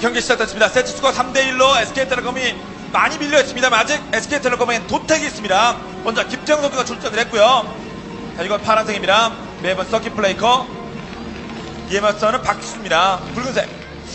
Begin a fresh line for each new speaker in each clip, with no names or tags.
경기 시작됐습니다. 세트 스코어 3대1로 SK텔레콤이 많이 밀려있습니다만 아직 SK텔레콤엔 도택이 있습니다. 먼저 김택용 선수가 출전을 했고요. 자, 이건 파란색입니다. 맵은 서킷 브레이커. 이에 맞서는 박지수입니다. 붉은색.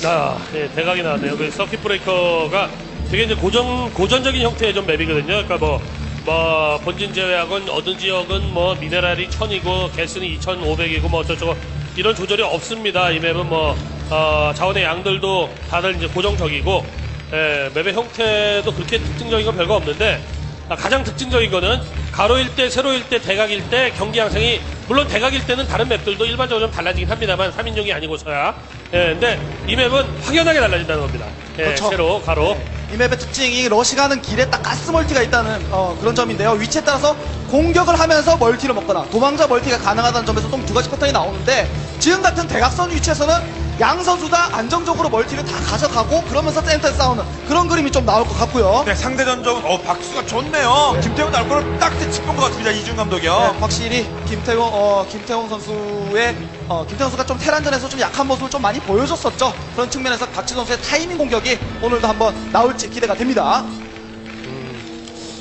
아, 예, 대각이 나왔네요. 그 서킷 브레이커가 되게 이제 고전, 고전적인 형태의 좀 map이거든요. 그러니까 뭐, 뭐, 본진 제외하고는 어느 지역은 뭐, 미네랄이 1000이고, 개수는 2500이고, 뭐, 어쩌고저쩌고, 이런 조절이 없습니다. 이 맵은 뭐, 어, 자원의 양들도 다들 이제 고정적이고, 예, 맵의 형태도 그렇게 특징적인 건 별거 없는데, 아, 가장 특징적인 거는 가로일 때, 세로일 때, 대각일 때 경기 양상이 물론 대각일 때는 다른 맵들도 일반적으로 좀 달라지긴 합니다만 3인용이 아니고서야 예, 근데 이 맵은 확연하게 달라진다는 겁니다. 예,
그렇죠.
세로, 가로.
이 맵의 특징이 러시 가는 길에 딱 가스 멀티가 있다는 어, 그런 점인데요. 위치에 따라서 공격을 하면서 멀티를 먹거나 도망자 멀티가 가능하다는 점에서 좀 두 가지 패턴이 나오는데 지금 같은 대각선 위치에서는 양 선수 다 안정적으로 멀티를 다 가져가고 그러면서 센터에 싸우는 그런 그림이 좀 나올 것 같고요.
네, 상대 전적은, 어, 박지수가 좋네요. 김택용 나올 거를 딱 짚은 것 같습니다. 이준 감독이요.
네, 확실히 김택용 어, 김택용 선수의 어, 김태용 선수가 좀 테란전에서 좀 약한 모습을 좀 많이 보여줬었죠. 그런 측면에서 박지수 선수의 타이밍 공격이 오늘도 한번 나올지 기대가 됩니다.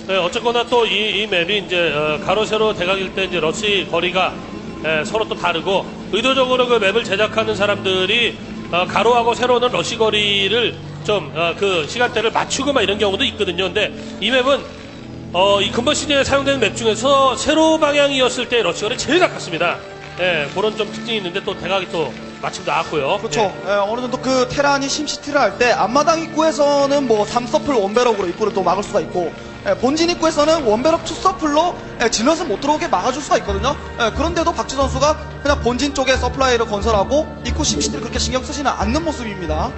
네, 어쨌거나 또 이 이 map이 이제 어, 가로, 세로, 대각일 때 이제 러시 거리가 예, 서로 또 다르고 의도적으로 그 map을 제작하는 사람들이 어, 가로하고 세로는 러시 거리를 좀그 시간대를 맞추고 막 이런 경우도 있거든요. 근데 이 map은 어, 이 이번 시즌에 사용되는 map 중에서 세로 방향이었을 때 러시 거리 제일 가깝습니다. 예, 그런 좀 특징이 있는데 또 대각이 또 마침 나왔고요.
그렇죠.
예.
예, 어느 정도 그 테란이 심시티를 할 때 앞마당 입구에서는 뭐 3서플 원베럭으로 입구를 또 막을 수가 있고 예, 본진 입구에서는 원베럭 2서플로 예, 질럿을 못 들어오게 막아줄 수가 있거든요. 예, 그런데도 박지수 선수가 그냥 본진 쪽에 서플라이를 건설하고 입구 심시티를 그렇게 신경 쓰지는 않는 모습입니다.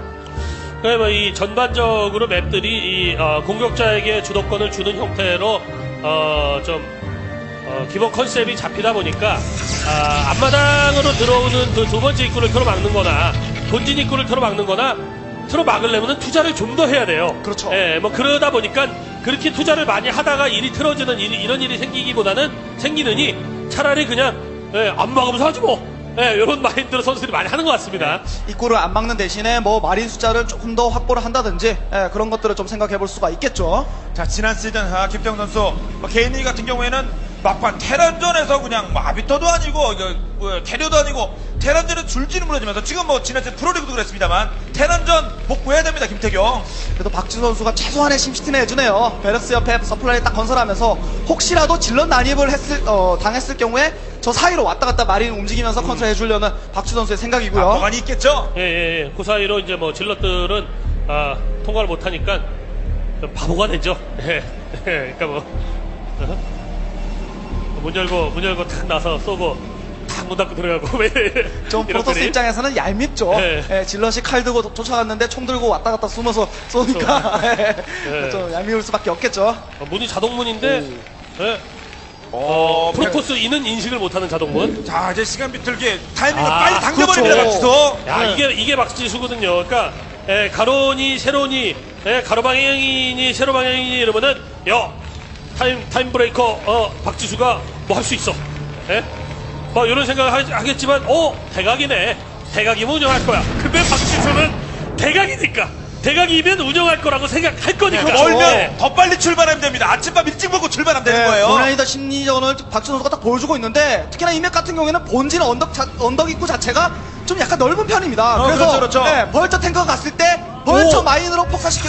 그뭐이 전반적으로 map들이 이 어, 공격자에게 주도권을 주는 형태로 어, 좀 어, 기본 컨셉이 잡히다 보니까 아, 앞마당으로 들어오는 그 두 번째 입구를 틀어막는 거나 본진 입구를 틀어막는 거나 틀어막으려면 투자를 좀 더 해야 돼요.
그렇죠.
예, 뭐 그러다 보니까 그렇게 투자를 많이 하다가 일이 틀어지는 일, 이런 일이 생기기보다는 생기느니 차라리 그냥 예, 안 막으면서 하지 뭐. 예, 이런 마인드로 선수들이 많이 하는 것 같습니다.
입구를 안 막는 대신에 뭐 마린 숫자를 조금 더 확보를 한다든지 예, 그런 것들을 좀 생각해 볼 수가 있겠죠.
자, 지난 시즌, 아, 김태형 선수, 뭐 개인리 같은 경우에는 막판 테란전에서 그냥 뭐 아비터도 아니고, 이거, 뭐, 아니고, 테란전에 줄지는 무너지면서 지금 뭐 지난 시즌 프로리그도 그랬습니다만, 테란전 복구해야 됩니다, 김태경.
그래도 박지수 선수가 최소한의 심시티는 해주네요. 배럭스 옆에 서플라이 딱 건설하면서 혹시라도 질럿 난입을 했을, 어, 당했을 경우에 저 사이로 왔다 갔다 마린 움직이면서 컨트롤 해주려는 박지수 선수의 생각이고요.
아, 보관이 있겠죠?
예, 예, 예. 그 사이로 이제 뭐 질럿들은 아, 통과를 못하니까 좀 바보가 되죠. 예, 예, 그러니까 뭐. 어? 문 열고, 문 열고 탁 나서 쏘고, 탁 문 닫고 들어가고, 왜.
좀 프로토스. 입장에서는 얄밉죠.
네.
예, 질럿이 칼 들고 도- 쫓아갔는데 총 들고 왔다 갔다 숨어서 쏘니까 예,
네.
좀 얄미울 수밖에 없겠죠.
어, 문이 자동문인데, 예,
어,
프로토스인은 인식을 못하는 자동문.
자, 이제 시간 비틀기 타이밍을
아,
빨리 당겨버립니다,
그렇죠.
박지수.
야,
네.
이게, 이게 박지수거든요. 그러니까, 예, 가로니, 세로니, 예, 가로 방향이니, 세로 방향이니 이러면은, 야, time, time breaker, 어, 박지수가 뭐 할 수 있어. 예? 뭐, 이런 생각을 하, 겠지만 어, 대각이네. 대각이면 운영할 거야. 근데 박지수는 대각이니까. 대각이면 운영할 거라고 생각할 거니까.
그 멀면
예.
더 빨리 출발하면 됩니다. 아침밥 일찍 먹고 출발하면 되는
네,
거예요.
고난이다 심리전을 박지 선수가 딱 보여주고 있는데 특히나 이맥 같은 경우에는 본진 언덕 자- 언덕 입구 자체가 좀 약간 넓은 편입니다.
어,
그래서
그렇죠, 그렇죠.
네, 벌처 탱커가 갔을 때 벌처
오.
마인으로 폭사시켜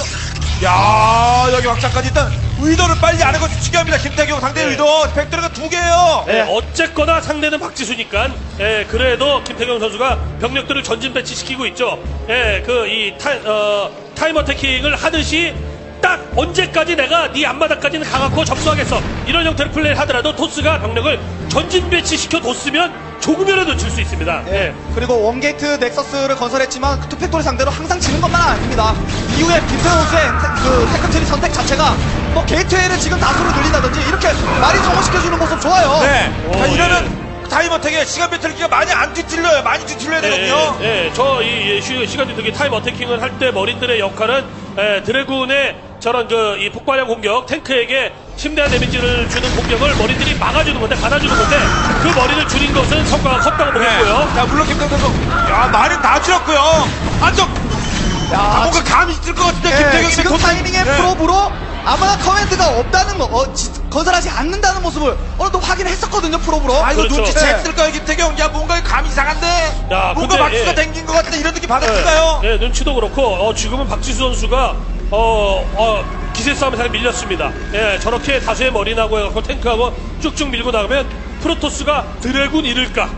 야 여기 확장까지 일단 의도를 빨리 안 하고 중요합니다. 김택용 상대
네.
의도 팩토리가 두 개예요.
예, 어쨌거나 상대는 박지수니까, 예, 그래도 김택용 선수가 병력들을 전진 배치시키고 있죠. 예, 그, 이, 타, 어, time attacking을 하듯이 딱 언제까지 내가 네 앞마당까지는 가갖고 접수하겠어. 이런 형태로 플레이를 하더라도 토스가 병력을 전진 배치시켜 뒀으면 조금이라도 줄 수 있습니다.
예.
예.
그리고 원게이트 넥서스를 건설했지만 그 투팩토리 상대로 항상 지는 것만 아닙니다. 이후에 김택용 선수의 테- 그 tech tree 선택 자체가 뭐 게이트웨이를 지금 다수로 늘린다든지 이렇게 많이 성공시켜주는 모습 좋아요.
네.
오,
자,
예.
이러면 time attack에 시간 비틀기가 많이 안 뒤틀려요. 많이 뒤틀려야 되거든요.
예, 예, 저이 시간 비틀기 time attacking을 할 때 머린들의 역할은 예, 드라군의 저런 그 이 폭발형 공격 탱크에게 심대한 데미지를 주는 공격을 머린들이 막아주는 건데 받아주는 건데 그 머린을 줄인 것은 성과가 컸다고 보겠고요.
네. 자, 물론 김택용 선수. 야, 말은 다 줄였고요. 안쪽. 아, 뭔가 감이 있을 것 같은데,
예,
김태경이
지금 타이밍에
네.
프로브로 아무나 커맨드가 없다는 거, 어, 지- 건설하지 않는다는 모습을 어느 정도 확인했었거든요, 프로브로.
아, 이거
그렇죠.
눈치챘을 거예요, 김태경. 야, 뭔가 감이 이상한데?
야,
뭔가
근데,
박수가
예.
댕긴 것 같은데, 이런 느낌 받았을까요?
예, 예, 눈치도 그렇고 어, 지금은 박지수 선수가 어, 어, 기세 싸움에 잘 밀렸습니다. 예, 저렇게 다수의 머리 나고 해갖고 탱크하고 쭉쭉 밀고 나가면 프로토스가 드라군 잃을까?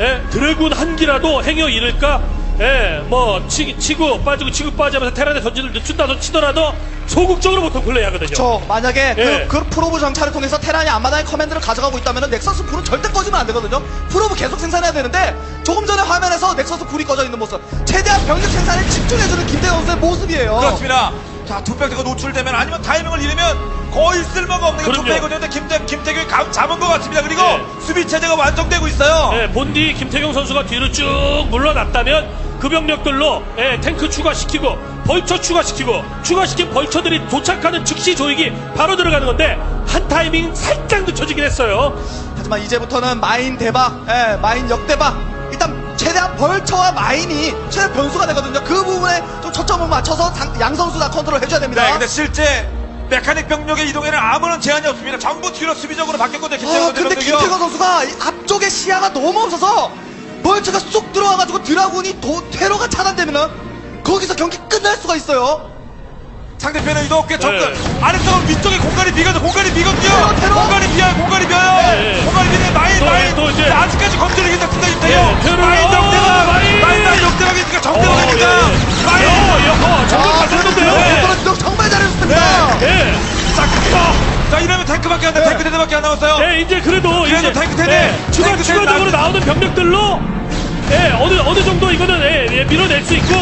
예, 드라군 한 기라도 행여 잃을까? 예, 뭐 치, 치고 빠지고 치고 빠지면서 테란의 전진을 늦춘다도 치더라도 소극적으로 보통 플레이하거든요.
저 만약에
예.
그, 그 프로브 정찰을 통해서 테란이 앞마당의 커맨드를 가져가고 있다면 넥서스 불은 절대 꺼지면 안 되거든요. 프로브 계속 생산해야 되는데 조금 전에 화면에서 넥서스 불이 꺼져 있는 모습, 최대한 병력 생산에 집중해주는 김택용 선수의 모습이에요.
그렇습니다. 자, 두 백대가 노출되면 아니면 타이밍을 잃으면 거의 쓸모가 없는
그럼요.
투팩이거든요. 김택, 김택용이 감 잡은 것 같습니다. 그리고
네.
수비 체제가 완성되고 있어요.
예, 본디 김택용 선수가 뒤로 쭉 물러났다면 그 병력들로 예, 탱크 추가시키고 벌처 추가시키고 추가시킨 벌처들이 도착하는 즉시 조이기 바로 들어가는 건데 한 타이밍 살짝 늦춰지긴 했어요.
하지만 이제부터는 마인 대박, 예, 마인 역대박. 일단 최대한 벌처와 마인이 최대 변수가 되거든요. 그 부분에 좀 초점을 맞춰서 장- 양 선수 다 컨트롤 해줘야 됩니다.
네, 근데 실제 메카닉 병력의 이동에는 아무런 제한이 없습니다. 전부 뒤로 수비적으로 바뀌었거든요. 김태경
아, 근데. 김태건 선수가 이 앞쪽에 시야가 너무 없어서 벌처가 쑥 들어와가지고 드라군이 도, 퇴로가 차단되면은 거기서 경기 끝날 수가 있어요.
상대편의 이동 꽤 접근.
네.
아래쪽은 위쪽에 공간이 비거든. 공간이 비거든요.
테러, 테러.
공간이 비어요. 공간이 비어요.
네.
공간이 비네. 마인,
또,
마인.
또 이제.
자, 아직까지 작습니다.
예,
김태경.
테러.
마인
어,
역대박.
마인.
마인, 정대박입니다.
예.
마인.
어, 정말 잘 쳤는데요.
네. 컨트롤 정말 잘해줬습니다.
예.
자, 자, 자, 이러면 탱크밖에 안 돼.
네.
탱크 대대밖에 안 남았어요.
예, 이제 그래도 이제
탱크 세 대.
예, 추가 추가적으로
나-
나오는 병력들로 예, 어느 어느 정도 이거는 예, 예, 밀어낼 수 있고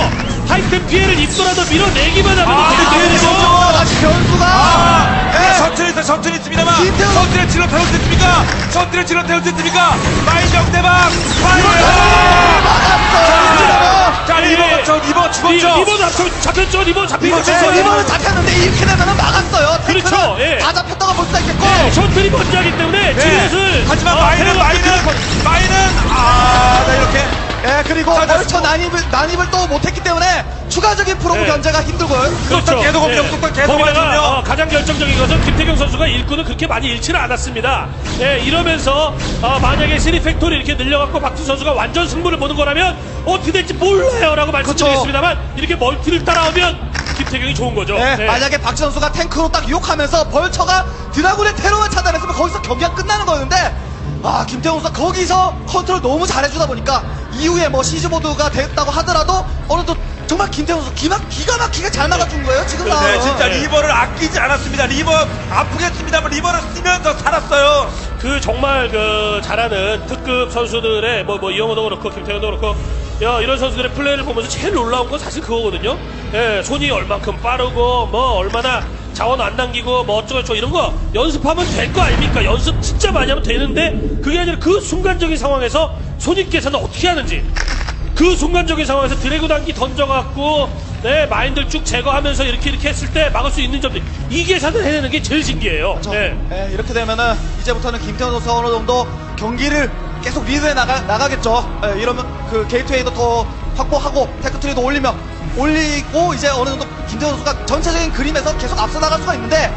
하여튼 피해를 입더라도 밀어내기만 하면
아,
되는
네,
거예요.
네,
선수가 다시 변수가.
아,
네.
셔틀이 있어, 셔틀이 있습니다만. 셔틀에 zealot 태울 수 있습니까? 셔틀에 zealot 태울 수 있습니까? mine 역대박. mine.
막았어요.
자,
예,
Reaver,
예.
저 Reaver 죽었죠?
리- Reaver 잡, 잡혔죠? Reaver 잡히고
네. Reaver는 잡혔는데 이렇게 되면은 막았어요.
그렇죠, 예.
다 잡혔다고 볼 수가 있겠고.
네, 셔틀이 먼저 하기 때문에
네.
zealot을
하지만 mine은,
끊기는
mine은, 아, 네, 이렇게.
예, 그리고 vulture 난입을, 난입을 또 못했기 때문에 추가적인 probe
네.
견제가 힘들고요.
속도 계속 옵니다. 속도 계속
거기다가. 어, 가장 결정적인 것은 김택용 선수가 일꾼을 그렇게 많이 잃지는 않았습니다. 예, 이러면서 어, 만약에 three factory 이렇게 늘려갖고 박지수 선수가 완전 승부를 보는 거라면 어떻게 될지 몰라요라고 말씀드리겠습니다만 이렇게 multi를 따라오면 김택용이 좋은 거죠.
예,
예.
만약에 박지수 선수가 탱크로 딱 유혹하면서 벌처가 드라군의 테러만 차단했으면 거기서 경기가 끝나는 거였는데 아 김택용 선수가 거기서 컨트롤 너무 잘해주다 보니까 이후에 뭐 siege mode가 됐다고 하더라도 어느 정도 정말 김택용 선수 기가, 기가 막히게 잘 막아준 거예요 지금
네,
상황은.
진짜
네.
Reaver를 아끼지 않았습니다. Reaver 아프겠습니다만 Reaver를 쓰면서 살았어요.
그 정말 그 잘하는 특급 선수들의 뭐 뭐 이영호도 그렇고 김택용도 그렇고 야 이런 선수들의 플레이를 보면서 제일 놀라운 건 사실 그거거든요. 예, 손이 얼만큼 빠르고 뭐 얼마나 자원 안 남기고 뭐 어쩌고저쩌고 이런 거 연습하면 될 거 아닙니까? 연습 진짜 많이 하면 되는데 그게 아니라 그 순간적인 상황에서 손익 계산을 어떻게 하는지 그 순간적인 상황에서 dragoon 한 기 던져갖고 네 mine들 쭉 제거하면서 이렇게 이렇게 했을 때 막을 수 있는 점들 이 계산을 해내는 게 제일 신기해요.
그렇죠.
네.
예, 이렇게 되면은 이제부터는 김택용 선수가 어느 정도 경기를 계속 리드해 나가, 나가겠죠. 예, 이러면 그 gateway도 더 확보하고 tech tree도 올리면 올리고 이제 어느 정도 김택용 선수가 전체적인 그림에서 계속 앞서 나갈 수가 있는데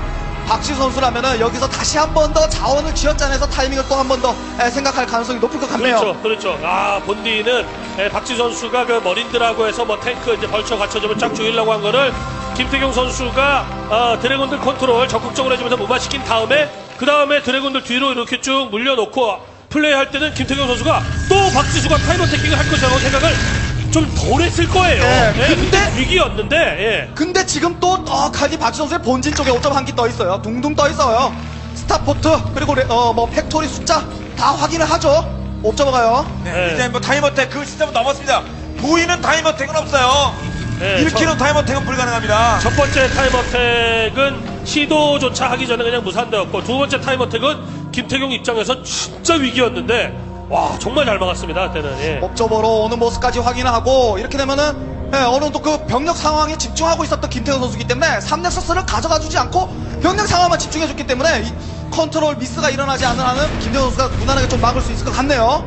박지수 선수라면은 여기서 다시 한 번 더 자원을 쥐어짜내서 타이밍을 또 한 번 더 생각할 가능성이 높을 것 같네요.
그렇죠, 그렇죠. 아 본디는 예, 박지수 선수가 그 marine들하고 해서 뭐 탱크 이제 vulture 갖춰주면 쫙 조이려고 한 거를 김택용 선수가 어, dragoon들 컨트롤 적극적으로 해주면서 무마시킨 다음에 그 다음에 dragoon들 뒤로 이렇게 쭉 물려놓고 플레이할 때는 김택용 선수가 또 박지수가 time attacking을 할 것이라고 생각을 좀 덜 했을 거예요.
네,
예,
근데-
위기였는데 예.
근데 지금 또 떡하니 박지수 선수의 본진 쪽에 5점 한기떠 있어요. 둥둥 떠 있어요. starport 그리고 레- 어, 뭐 factory 숫자 다 확인을 하죠. 5점 가요.
네,
네.
이제 뭐 time attack 그 시점은 넘었습니다. 보이는 time attack은 없어요.
네,
1kg time attack은 불가능합니다.
첫 번째 time attack은 시도조차 하기 전에 그냥 무산되었고 두 번째 time attack은 김택용 입장에서 진짜 위기였는데 와 정말 잘 막았습니다 그때는 예.
observer로 오는 모습까지 확인하고 이렇게 되면은 예, 어느 정도 그 병력 상황에 집중하고 있었던 김택용 선수기 때문에 3nexus를 가져가 주지 않고 병력 상황만 집중해줬기 때문에 이 컨트롤 미스가 일어나지 않는 한은 김택용 선수가 무난하게 좀 막을 수 있을 것 같네요.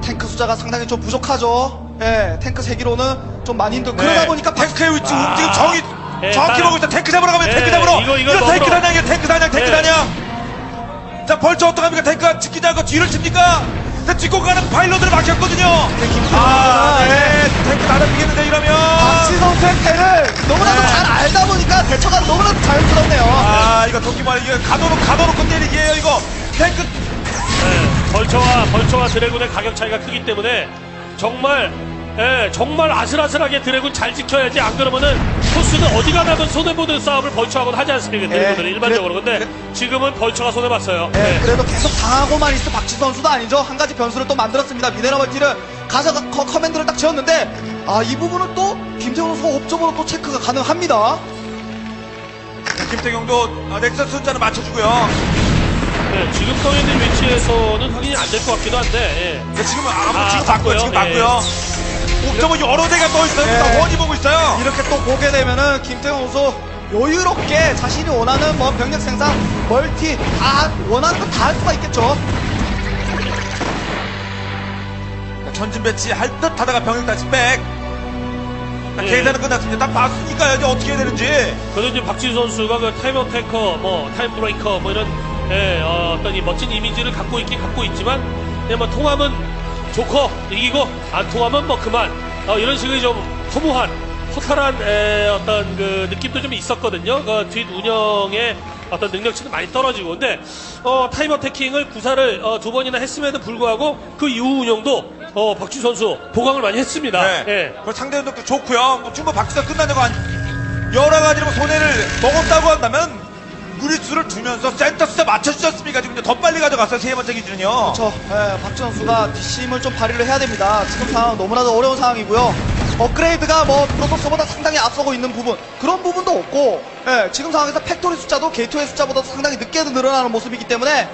탱크 숫자가 상당히 좀 부족하죠. 예, 탱크 세 기로는 좀 많이 힘들고 그러다 보니까 박-
탱크의 위치
아.
움직임 정이
예,
정확히
딱-
보고 있다. 탱크 잡으러 가면
예,
탱크 잡으러.
이거, 이거
이거 탱크
먹으러.
사냥이야. 탱크 사냥. 탱크
예.
사냥. 자 vulture 어떡합니까? 탱크가 지키지 않고 뒤를 칩니까? 자, 뒷고 가는 파일럿을 막혔거든요. 아, 네. 탱크 나다비겠는데 이러면.
박지 선수의 패를 너무나도
네.
잘 알다 보니까 대처가 너무나도 자연스럽네요.
아, 이거 도끼 말 이거 가둬놓고 가둬놓고 때리기예요 이거. 탱크
예, 벌처와 벌처와 드래곤의 가격 차이가 크기 때문에 정말 예, 정말 아슬아슬하게 드래곤 잘 지켜야지 안 그러면은 토스는 어디 가나든 손해보는 싸움을 벌처하고는 하지 않습니까 드래곤들은
예,
일반적으로
그래-
근데 지금은 벌처가 손해봤어요
네,
예.
그래도 계속 당하고만 있을 박지수 선수도 아니죠. 한 가지 변수를 또 만들었습니다. 미네랄 multi를 가져가 커, command를 딱 지었는데 아 이 부분은 또 김택용 선수 observer로 또 체크가 가능합니다.
김택용도 아, nexus 숫자는 맞춰주고요.
예, 지금 떠 있는 위치에서는 확인이 안 될 것 같기도 한데
근데 지금 아무
아,
지금 봤고요. 지금
봤고요.
봤고요. 옥점은 여러 대가 떠 있어요.
예.
다 훤히 보고 있어요.
이렇게 또 보게 되면은 김택용 선수 여유롭게 자신이 원하는 뭐 병력 생산, multi 다 원하는 거 다 할 수가 있겠죠.
전진 배치 할 듯 하다가 병력 다시 back. 자,
예.
계산은 끝났습니다. 딱 봤으니까 여기 어떻게 해야 되는지.
그래도 이제 박지수 선수가 그 time attacker, 뭐 time breaker, 뭐 이런 예, 어, 떤이 멋진 이미지를 갖고 있긴 갖고 있지만, 그냥 뭐 통하면 좋고 이기고 안 통하면 뭐 그만 어, 이런 식의 좀 허무한 허탈한 에, 어떤 그 느낌도 좀 있었거든요. 그 뒷 운영의 어떤 능력치도 많이 떨어지고 근데 어, time attacking을 구사를 어, 두 번이나 했음에도 불구하고 그 이후 운영도 어, 박지수 선수 보강을 많이 했습니다.
네.
예.
그리고 상대 운영도 좋고요. 뭐 충분 박지가 끝나냐고 한 여러 가지로 뭐 손해를 먹었다고 한다면 무리수를 두면서 센터 숫자 맞춰주셨습니까? 지금 이제 더 빨리 가져갔어요. 세 번째 기준은요.
그렇죠. 예, 박지수 선수가 뒷심을 좀 발휘를 해야 됩니다. 지금 상황 너무나도 어려운 상황이고요. 업그레이드가 뭐 프로토스보다 상당히 앞서고 있는 부분 그런 부분도 없고 예, 지금 상황에서 factory 숫자도 게이트웨이 숫자보다 상당히 늦게 늘어나는 모습이기 때문에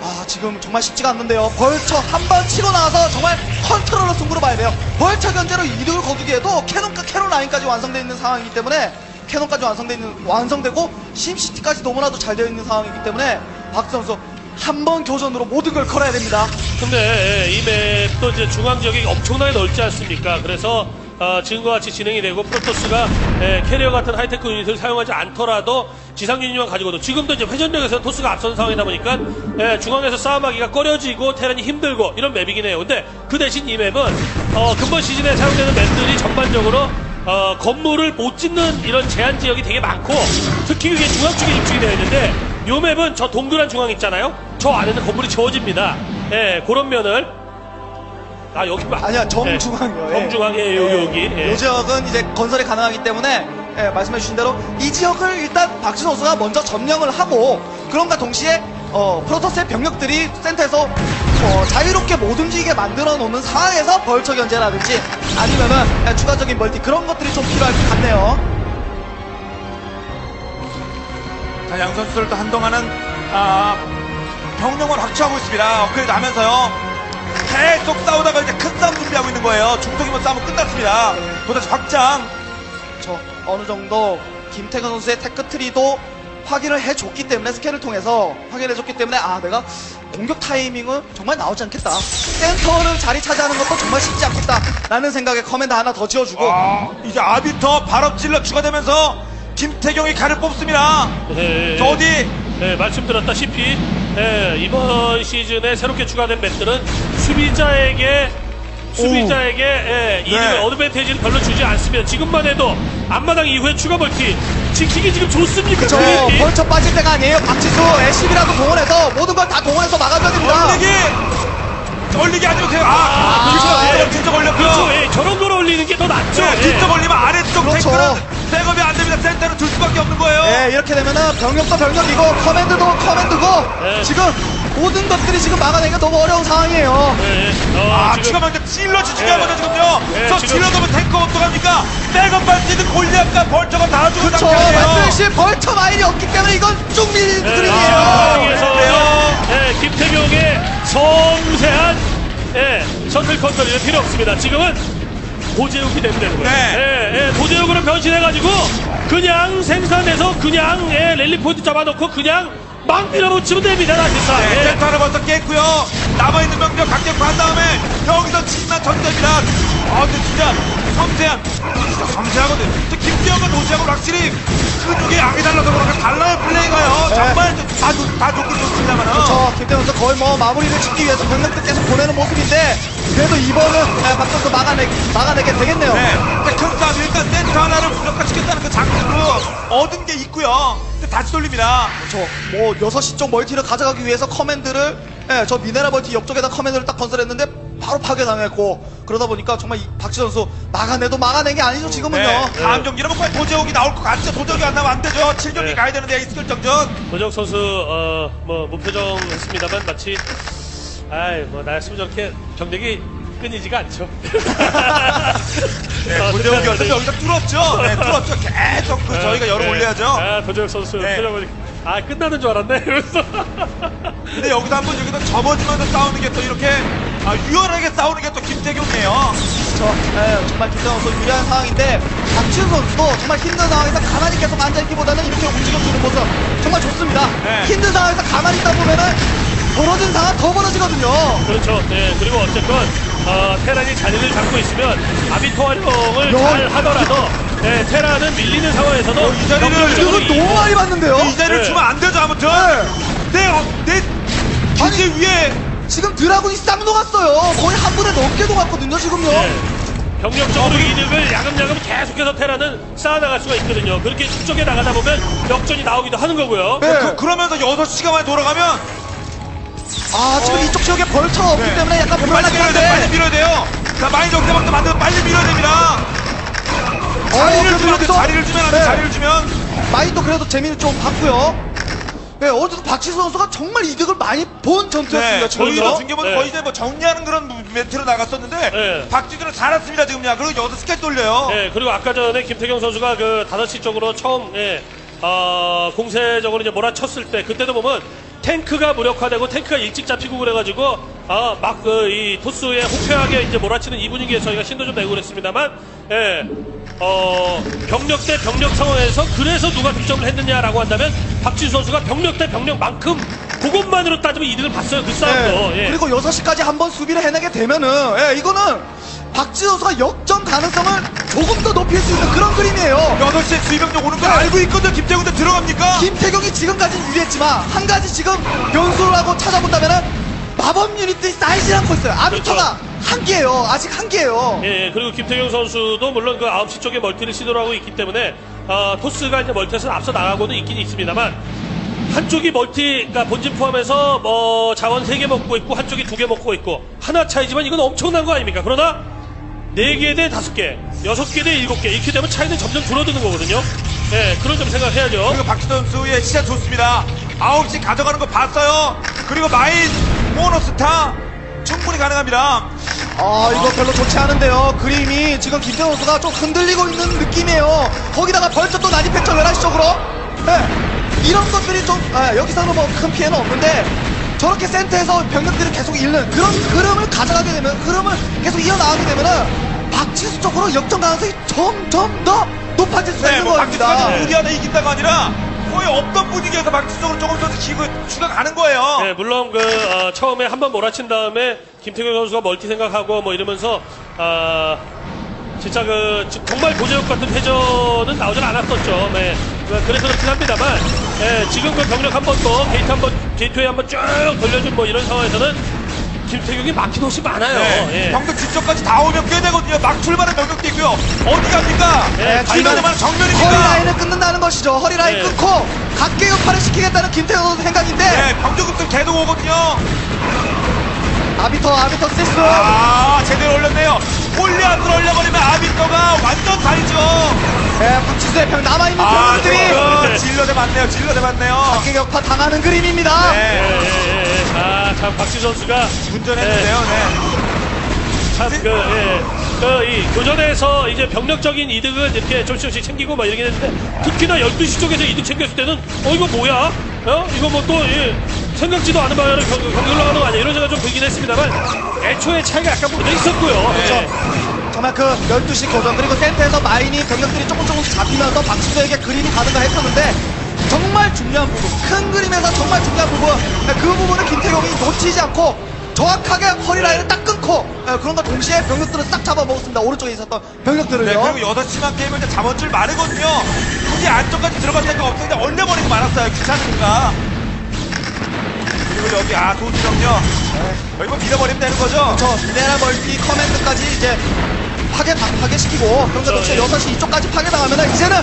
아 지금 정말 쉽지가 않는데요. vulture 한 번 치고 나와서 정말 컨트롤로 승부를 봐야 돼요. vulture 견제로 이득을 거두기에도 cannon과 cannon 라인까지 완성되어 있는 상황이기 때문에 cannon까지 완성되어 있는 완성되고 심시티까지 너무나도 잘 되어 있는 상황이기 때문에 박지수 선수 한 번 교전으로 모든 걸 걸어야 됩니다.
근데 예, 이 map도 이제 중앙 지역이 엄청나게 넓지 않습니까? 그래서 어, 지금과 같이 진행이 되고 프로토스가 예, 캐리어 같은 하이테크 유닛을 사용하지 않더라도 지상 유닛만 가지고도 지금도 이제 회전력에서 토스가 앞선 상황이다 보니까 예, 중앙에서 싸움하기가 꺼려지고 테란이 힘들고 이런 map이긴 해요. 근데 그 대신 이 map은 어, 금번 시즌에 사용되는 map들이 전반적으로 어, 건물을 못 짓는 이런 제한 지역이 되게 많고 특히 그게 중앙 쪽에 집중이 되어 있는데 요 맵은 저 동그란 중앙 있잖아요. 저 안에는 건물이 지워집니다. 예, 그런 면을 아 여기 봐.
아니야 정중앙이요.
예, 정중앙에 여기 여기. 예.
이 지역은 이제 건설이 가능하기 때문에 예, 말씀해 주신 대로 이 지역을 일단 박진 선수가 먼저 점령을 하고 그런가 동시에 어, 프로토스의 병력들이 센터에서 어, 자유롭게 못 움직이게 만들어 놓는 상황에서 벌처 견제라든지 아니면은 예, 추가적인 멀티 그런 것들이 좀 필요할 것 같네요.
자, 양 선수들도 한동안은 아, 병력을 확충하고 있습니다. 업그레이드 하면서요. 계속 싸우다가 이제 큰 싸움 준비하고 있는 거예요. 중속이면 싸움은 끝났습니다. 도대체 확장.
저 어느 정도 김택용 선수의 tech tree도 확인을 해줬기 때문에 스캔을 통해서 확인해줬기 때문에 아 내가 공격 타이밍은 정말 나오지 않겠다. 센터를 자리 차지하는 것도 정말 쉽지 않겠다 라는 생각에 command 하나 더 지어주고.
아, 이제 아비터 발업 질럿 추가되면서 김태경이 칼을 뽑습니다. 저 어디?
예, 말씀드렸다시피 예, 이번 시즌에 새롭게 추가된 맵들은 수비자에게 수비자에게 예, 이득을
네.
어드밴테이지를 별로 주지 않습니다. 지금만 해도 앞마당 이후에 추가 멀티 지키기 지금 좋습니까?
저
그린이?
벌쳐 빠질 때가 아니에요 박지수 애쉬비라도 동원해서 모든 걸 다 동원해서 막아줘야 됩니다
얼리기 얼리기 하지 마세요. 아,
그렇죠.
진짜
예.
진짜 걸렸고요.
그렇죠. 예, 저런 걸 올리는 게 더 낫죠.
네,
예.
진짜 걸리면 아래쪽
그렇죠.
탱크는 백업이 안 됩니다. 센터는 둘 수밖에 없는 거예요.
예, 이렇게 되면은 병력도 병력이고 커맨드도 커맨드고
네.
지금 모든 것들이 지금 막아내기가 너무 어려운 상황이에요.
예, 예. 어,
아,
지금
추가 찔러지 중요하거든요, 지금요.
예,
저
지금-
찔러가면 탱커 어떡합니까? 백업 발티드 골리앗과 벌처가 다 죽은
그렇죠.
상태예요.
말씀하신 벌처 마일이 없기 때문에 이건 쭉 밀리는
예,
그림이에요.
아,
여기에서
그래요?
예, 김태경의 섬세한 예, 셔틀 컨트롤이 필요 없습니다. 지금은 도제욱이 되면 되는 거예요.
네.
예, 예, 도제욱으로 변신해가지고 그냥 생산해서 그냥 예, 랠리 포인트 잡아놓고 그냥 막 밀어붙이면 됩니다. 사실상.
네,
예.
센터 하나 벌써 깼고요. 남아있는 병력 강력한 다음에 여기서 7만 전대입니다. 아, 근데 진짜 섬세한, 진짜 섬세하거든. 또 김기현과 노지하고 확실히 근육이 양이 달라서 그런가 달라요, 플레이가요.
네.
정말 다, 좋- 다 좋긴 좋습니다만은.
그렇죠. 김태현 선수 거의 뭐 마무리를 짓기 위해서 병력들 계속 보내는 모습인데 그래도 이번은 예, 박선수 막아내, 막아내게 되겠네요.
네. 근데 큰 싸움, 일단 센터 하나를 무력화시켰다는 그 장점으로 얻은 게 있고요. 근데 다시 돌립니다.
그렇죠. 뭐 6시 쪽 멀티를 가져가기 위해서 command를 예, 저 미네랄 멀티 옆쪽에다 command를 딱 건설했는데 바로 파괴당했고 그러다 보니까 정말 이 박지수 선수 막아내도 막아낸 게 아니죠 지금은요.
네. 다음 경기는 뭐 거의 도재욱이 나올 것 같죠. 도재욱이 안 나면 안 되죠. 7경기
네.
가야 되는데 이스킬 정전.
도재욱 선수 어, 뭐 무표정 했습니다만 마치 아이 뭐 나였으면 저렇게 병력이 끊이지가 않죠.
네,
어,
도제욱이
네,
어차피 여기서 뚫었죠. 네, 뚫었죠. 계속 그 저희가 열어 올려야죠.
아, 도적 선수
네.
표정 보니까 아 끝나는 줄 알았네. 이러면서
근데 여기서 한번 여기서 접어지면서 싸우는 게 또 이렇게 아, 유연하게 싸우는 게 또 김태경이에요.
그렇죠. 예, 정말 김태현 선수 유리한 상황인데 박지훈 선수도 정말 힘든 상황에서 가만히 계속 앉아있기보다는 이렇게 움직여주는 모습 정말 좋습니다.
네.
힘든 상황에서 가만히 있다 보면은 벌어진 상황 더 벌어지거든요.
그렇죠. 네 그리고 어쨌건 어, 테란이 자리를 잡고 있으면 아비토 활용을
야,
잘 하더라도 네, 테란은 밀리는 상황에서도
어, 이 자리를
이거 너무 많이 봤는데요.
이 자리를
네.
주면 안 되죠, 아무튼. 내, 어, 내 기지 위에
지금 드라군이 싹 녹았어요. 거의 한 분에 넘게 녹았거든요, 지금요.
네. 경력적으로 이득을 야금야금 계속해서 테란은 쌓아나갈 수가 있거든요. 그렇게 축적해 나가다 보면 역전이 나오기도 하는 거고요.
네.
그, 그러면서 6시간 만에 돌아가면
아, 지금 이쪽 지역에 벌처가 없기
네.
때문에 약간
빨리
불안하긴
밀어야 돼, 빨리
한데.
밀어야 돼요. 자, 많이 적대방도 만들어 빨리 밀어야 됩니다.
어,
자리를
그래도
주면 안 돼,
여기서-
자리를 주면 안 돼,
네.
자리를 주면.
마인도 그래도 재미를 좀 봤고요. 네, 어제도 박지수 선수가 정말 이득을 많이 본 전투였습니다,
네, 저희도
지금요.
중계보다
네.
거의 이제 뭐 정리하는 그런 멘트로 나갔었는데
네.
박지수는 잘했습니다 지금요. 그리고 여기서 스케치 돌려요.
네, 그리고 아까 전에 김태경 선수가 그 5시 쪽으로 처음, 예, 어, 공세적으로 이제 몰아쳤을 때, 그때도 보면 탱크가 무력화되고 탱크가 일찍 잡히고 그래가지고, 아, 막, 그, 이, 토스에 호쾌하게 이제 몰아치는 이 분위기에 저희가 신도 좀 내고 그랬습니다만, 예, 어, 병력 대 병력 상황에서 그래서 누가 득점을 했느냐라고 한다면, 박지수 선수가 병력 대 병력만큼 그것만으로 따지면 이득을 봤어요, 그 싸움도.
네.
예.
그리고 6시까지 한번 수비를 해내게 되면은, 예, 이거는 박지수 선수가 역전 가능성을 조금 더 높일 수 있는 그런 그림이에요.
8시에 수입병력 오는 걸
네.
알고 있거든 김택용도 들어갑니까?
김택용이 지금까지는 유리했지만, 한 가지 지금 변수라고 찾아본다면은, 마법 유닛들이 쌓이지 않고 있어요. 아비터가 한 개예요. 아직 한 개예요.
예, 예, 그리고 김택용 선수도 물론 그 9시 쪽에 멀티를 시도를 하고 있기 때문에 어, 토스가 이제 멀티에서 앞서 나가고는 있긴 있습니다만 한쪽이 멀티, 그러니까 본진 포함해서 뭐 자원 3개 먹고 있고 한쪽이 2개 먹고 있고 하나 차이지만 이건 엄청난 거 아닙니까? 그러나 4개 대 5개, 6개 대 7개 이렇게 되면 차이는 점점 줄어드는 거거든요. 예, 그런 점 생각해야죠.
그리고 박지수 선수의 시작 좋습니다. 9시 가져가는 거 봤어요. 그리고 마인 모노스타 충분히 가능합니다.
아 이거 별로 좋지 않은데요 그림이 지금 김태호 선수가 좀 흔들리고 있는 느낌이에요 거기다가 벌써 또 난입했죠 11시 쪽으로 것들이 좀 아, 여기서는 뭐 큰 피해는 없는데 저렇게 센터에서 병력들을 계속 잃는 그런 흐름을 가져가게 되면 흐름을 계속 이어나가게 되면은 박지수 쪽으로 역전 가능성이 점점 더 높아질 수가
네,
있는
뭐
겁니다
우리 안에 이긴다가 아니라 거의 없던 분위기에서 박지수 쪽으로 조금 더 기고 추가 가는 거예요.
네, 물론 그 어, 처음에 한 번 몰아친 다음에 김택용 선수가 멀티 생각하고 뭐 이러면서 아 진짜 그 지- 정말 도재욱 같은 회전은 나오질 않았었죠. 네. 그- 그래서 그렇긴 합니다만 예, 지금 그 병력 한 번 더 게이트 한 번 게이트웨이 한번 쭉 돌려준 뭐 이런 상황에서는 김태경이 막힌 옷이 많아요.
네,
예.
병력 뒤쪽까지 다 오면 꽤 되거든요. 막 출발한 병력도 있고요. 어디 갑니까?
네,
달려들만 정면입니까?
허리 라인을 끊는다는 것이죠 허리 라인
네.
끊고 각계 역할을 시키겠다는 김태호 선수 생각인데
네, 병력급들 계속 오거든요.
아비터 아비터 시스
아, 제대로 올렸네요. 골리앗을 올려버리면 아비터가 완전 다르죠.
네, 박지수의 병 남아있는
아,
병력들이
저 질럿의 맞네요. 질러 대 맞네요.
각계 격파 당하는 그림입니다.
예,
네.
예, 예. 아, 참, 박지 선수가.
운전했는데요. 네.
참, 그, 예. 그, 이, 교전에서 이제 병력적인 이득을 이렇게 조금씩 조금씩 챙기고 막 이러긴 했는데, 특히나 12시 쪽에서 이득 챙겼을 때는, 어, 이거 뭐야? 어? 이거 뭐 또, 예. 생각지도 않은 방향으로 경, 경기 올라가는 거 아니야? 이런 생각 좀 들긴 했습니다만, 애초에 차이가 약간 먼저 있었고요.
그렇죠.
예.
정말 그 12시 고전 그리고 센터에서 마인이 병력들이 조금 조금씩 잡히면서 박수호에게 그림이 가는가 했었는데 정말 중요한 부분 큰 그림에서 정말 중요한 부분 그 부분을 김태용이 놓치지 않고 정확하게 허리라인을 딱 끊고 예, 그런가 동시에 병력들을 싹 잡아먹었습니다 오른쪽에 있었던
네,
병력들을요
그리고 6시만 게임을 이제 잡은 줄 마르거든요. 굳이 안쪽까지 들어갈 생각 없었는데 얼려버리고 말았어요. 귀찮으니까. 그리고 여기, 아, 도지령요. 여기 뭐 밀어버리면 되는 거죠?
저 미네랄 멀티 커맨드까지 이제 파괴 파괴시키고 동시에
예.
6시 이쪽까지 파괴당하면 이제는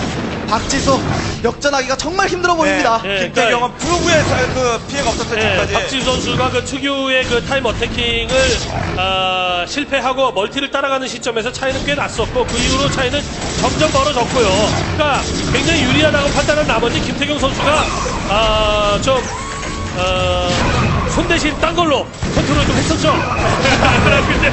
박지수 역전하기가 정말 힘들어 보입니다
예,
김택용은 프로브에 그 피해가 없었어요,
예,
지금까지.
박지수 선수가 그 특유의 그 time attacking을 아, 실패하고 멀티를 따라가는 시점에서 차이는 꽤 났었고 그 이후로 차이는 점점 벌어졌고요. 그러니까 굉장히 유리하다고 판단한 나머지 김택용 선수가 아, 좀 어, 손 대신 딴 걸로 컨트롤 좀 했었죠. 근데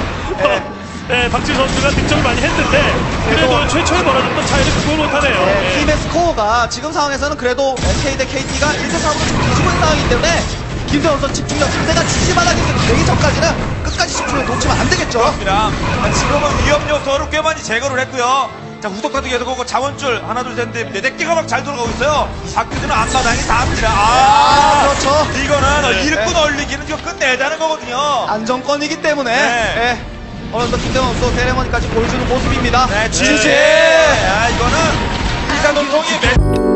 어, 네, 박지수 선수가 득점을 많이 했는데 그래도 최초에 벌어졌던 차이를 극복을 못하네요.
네,
예.
팀의 스코어가 지금 상황에서는 그래도 SK 대 KT가 1대 3으로 지금 뒤지고 있는 상황이기 때문에 김태원 선수 집중력 상대가 지지바닥이 되기 전까지는 끝까지 집중을 놓치면 안 되겠죠.
그렇습니다. 자, 지금은 위험 요소를 꽤 많이 제거를 했고요. 자, 후속카드 계속 오고 자원줄 하나, 둘, 셋, 넷, 네 개가 막 잘 돌아가고 있어요. 박규준은 앞마당이 다 합니다. 아,
아, 그렇죠.
이거는
네.
일꾼 얼리기는 이거 끝내자는 거거든요.
안정권이기 때문에
네.
예, 어느 정도 김태원 선수 세레머니까지 보여주는 모습입니다.
네,
지지!
지지. 아, 이거는 일단 동성이